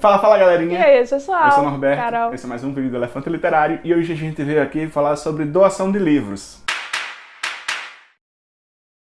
Fala, fala galerinha! E aí, pessoal? Eu sou o Norberto, Carol. esse é mais um vídeo do Elefante Literário e hoje a gente veio aqui falar sobre doação de livros.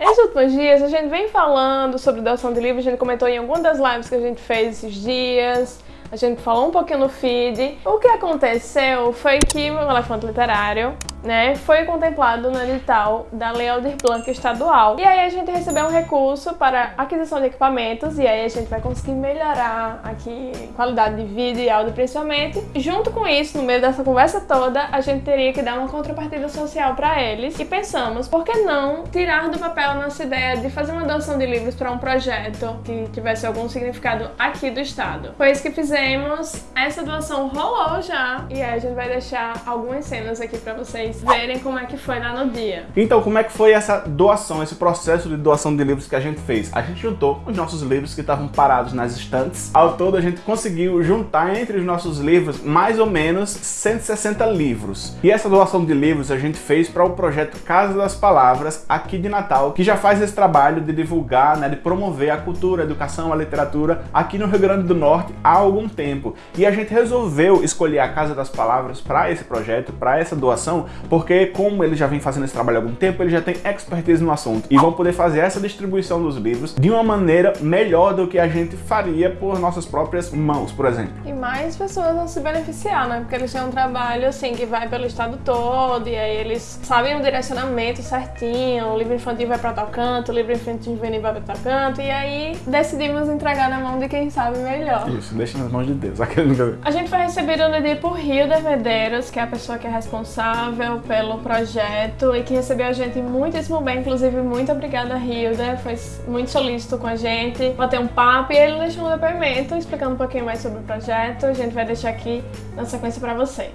Nesses últimos dias a gente vem falando sobre doação de livros, a gente comentou em alguma das lives que a gente fez esses dias, a gente falou um pouquinho no feed. O que aconteceu foi que o Elefante Literário né, foi contemplado no edital da Lei Aldir Blanc estadual. E aí a gente recebeu um recurso para aquisição de equipamentos e aí a gente vai conseguir melhorar aqui qualidade de vídeo e áudio principalmente. Junto com isso, no meio dessa conversa toda, a gente teria que dar uma contrapartida social para eles e pensamos, por que não tirar do papel nossa ideia de fazer uma doação de livros para um projeto que tivesse algum significado aqui do estado. Foi isso que fizemos, essa doação rolou já e aí a gente vai deixar algumas cenas aqui para vocês vocês verem como é que foi lá no dia. Então, como é que foi essa doação, esse processo de doação de livros que a gente fez? A gente juntou os nossos livros que estavam parados nas estantes. Ao todo, a gente conseguiu juntar entre os nossos livros mais ou menos 160 livros. E essa doação de livros a gente fez para o projeto Casa das Palavras, aqui de Natal, que já faz esse trabalho de divulgar, né, de promover a cultura, a educação, a literatura aqui no Rio Grande do Norte há algum tempo. E a gente resolveu escolher a Casa das Palavras para esse projeto, para essa doação, porque como ele já vem fazendo esse trabalho há algum tempo, ele já tem expertise no assunto e vão poder fazer essa distribuição dos livros de uma maneira melhor do que a gente faria por nossas próprias mãos, por exemplo. Mais pessoas vão se beneficiar, né? Porque eles têm um trabalho assim que vai pelo estado todo e aí eles sabem o direcionamento certinho, o livro infantil vai para tal canto, o livro infantil juvenil vai para tal canto e aí decidimos entregar na mão de quem sabe melhor. Isso, deixa nas mãos de Deus. A gente foi recebido no dia por Rio de Medeiros, que é a pessoa que é responsável pelo projeto e que recebeu a gente muitíssimo bem. Inclusive, muito obrigada, Hilda. Foi muito solícito com a gente, bater um papo e ele deixou um depoimento explicando um pouquinho mais sobre o projeto. A gente vai deixar aqui na sequência para vocês.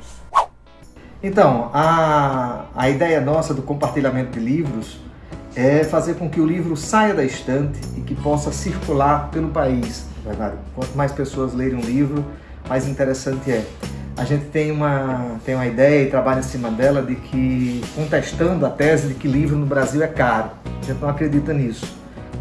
Então, a, a ideia nossa do compartilhamento de livros é fazer com que o livro saia da estante e que possa circular pelo país. Quanto mais pessoas lerem um livro, mais interessante é a gente tem uma, tem uma ideia e trabalha em cima dela de que, contestando a tese de que livro no Brasil é caro. A gente não acredita nisso.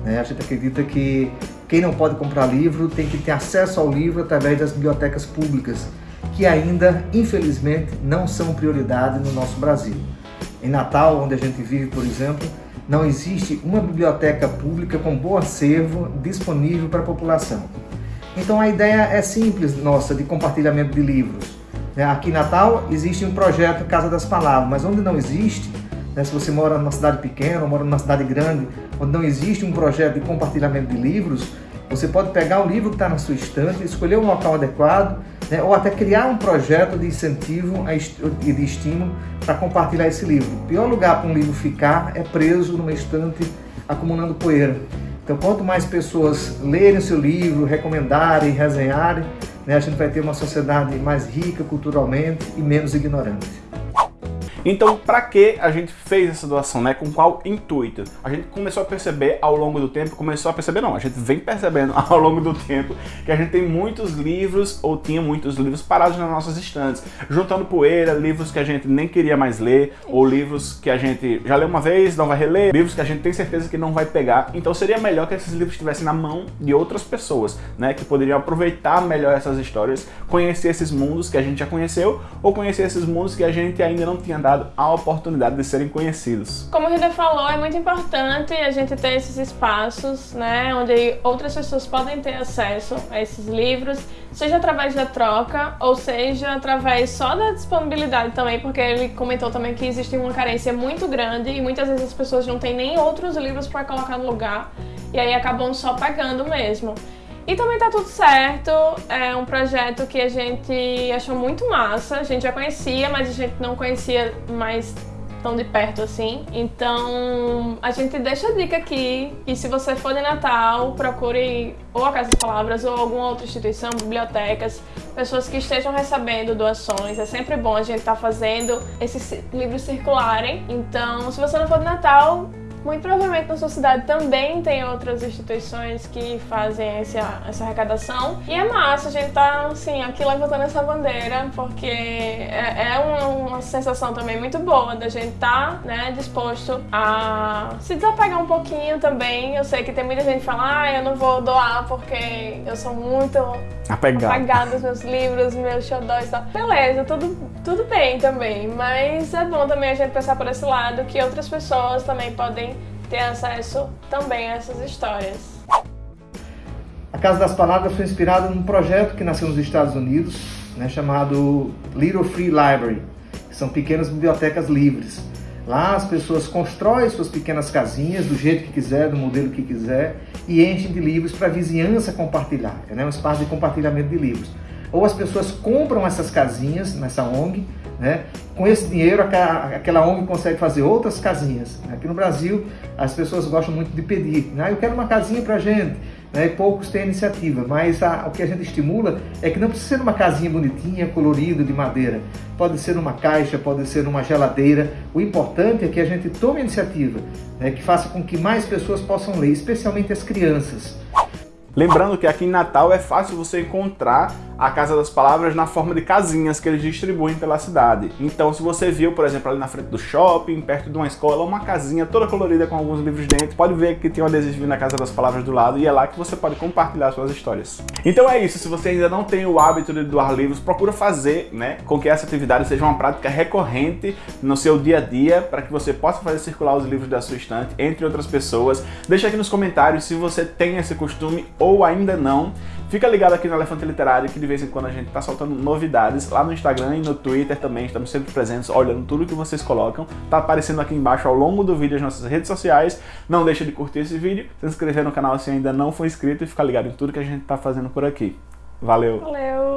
Né? A gente acredita que quem não pode comprar livro tem que ter acesso ao livro através das bibliotecas públicas, que ainda, infelizmente, não são prioridade no nosso Brasil. Em Natal, onde a gente vive, por exemplo, não existe uma biblioteca pública com bom acervo disponível para a população. Então a ideia é simples nossa de compartilhamento de livros. Né? Aqui em Natal existe um projeto Casa das Palavras, mas onde não existe, né, se você mora numa cidade pequena ou mora numa cidade grande, onde não existe um projeto de compartilhamento de livros, você pode pegar o livro que está na sua estante, escolher um local adequado, né, ou até criar um projeto de incentivo e de estímulo para compartilhar esse livro. O pior lugar para um livro ficar é preso numa estante acumulando poeira. Então, quanto mais pessoas lerem o seu livro, recomendarem, resenharem, né, a gente vai ter uma sociedade mais rica culturalmente e menos ignorante. Então, para que a gente fez essa doação, né? Com qual intuito? A gente começou a perceber ao longo do tempo, começou a perceber não, a gente vem percebendo ao longo do tempo que a gente tem muitos livros, ou tinha muitos livros parados nas nossas estantes, juntando poeira, livros que a gente nem queria mais ler, ou livros que a gente já leu uma vez, não vai reler, livros que a gente tem certeza que não vai pegar. Então seria melhor que esses livros estivessem na mão de outras pessoas, né? Que poderiam aproveitar melhor essas histórias, conhecer esses mundos que a gente já conheceu, ou conhecer esses mundos que a gente ainda não tinha dado dado a oportunidade de serem conhecidos. Como o Rida falou, é muito importante a gente ter esses espaços, né, onde outras pessoas podem ter acesso a esses livros, seja através da troca, ou seja através só da disponibilidade também, porque ele comentou também que existe uma carência muito grande e muitas vezes as pessoas não têm nem outros livros para colocar no lugar, e aí acabam só pagando mesmo. E também tá tudo certo, é um projeto que a gente achou muito massa, a gente já conhecia, mas a gente não conhecia mais tão de perto assim. Então a gente deixa a dica aqui e se você for de Natal, procure ou a Casa das Palavras ou alguma outra instituição, bibliotecas, pessoas que estejam recebendo doações. É sempre bom a gente estar tá fazendo esses livros circularem. Então se você não for de Natal, Muito provavelmente na sua cidade também tem outras instituições que fazem essa, essa arrecadação. E é massa a gente tá, assim, aqui levantando essa bandeira, porque é, é uma, uma, sensação também muito boa da gente tá, né, disposto a se desapegar um pouquinho também. Eu sei que tem muita gente que fala, ah, eu não vou doar porque eu sou muito apegado, apegado aos meus livros, meus xodóis e tal. Beleza, tudo, tudo bem também, mas é bom também a gente pensar por esse lado que outras pessoas também podem ter acesso também a essas histórias. A Casa das Palavras foi inspirada num projeto que nasceu nos Estados Unidos, né, chamado Little Free Library, que são pequenas bibliotecas livres. Lá as pessoas constroem suas pequenas casinhas do jeito que quiser, do modelo que quiser, e enchem de livros para a vizinhança compartilhar. É né, um espaço de compartilhamento de livros. Ou as pessoas compram essas casinhas nessa ONG, né? Com esse dinheiro, aquela ONG consegue fazer outras casinhas. Aqui no Brasil, as pessoas gostam muito de pedir. Né? Eu quero uma casinha para gente. Né? E poucos têm iniciativa, mas a, o que a gente estimula é que não precisa ser uma casinha bonitinha, colorida, de madeira. Pode ser numa caixa, pode ser numa geladeira. O importante é que a gente tome a iniciativa, né? que faça com que mais pessoas possam ler, especialmente as crianças. Lembrando que aqui em Natal é fácil você encontrar a Casa das Palavras na forma de casinhas que eles distribuem pela cidade. Então se você viu, por exemplo, ali na frente do shopping, perto de uma escola, uma casinha toda colorida com alguns livros dentro, pode ver que tem um adesivo na Casa das Palavras do lado e é lá que você pode compartilhar suas histórias. Então é isso, se você ainda não tem o hábito de doar livros, procura fazer né, com que essa atividade seja uma prática recorrente no seu dia a dia, para que você possa fazer circular os livros da sua estante entre outras pessoas. Deixa aqui nos comentários se você tem esse costume ou ainda não. Fica ligado aqui no Elefante Literário que de vez em quando a gente tá soltando novidades lá no Instagram e no Twitter também, estamos sempre presentes olhando tudo que vocês colocam. Tá aparecendo aqui embaixo ao longo do vídeo as nossas redes sociais. Não deixa de curtir esse vídeo, se inscrever no canal se ainda não for inscrito e ficar ligado em tudo que a gente tá fazendo por aqui. Valeu! Valeu!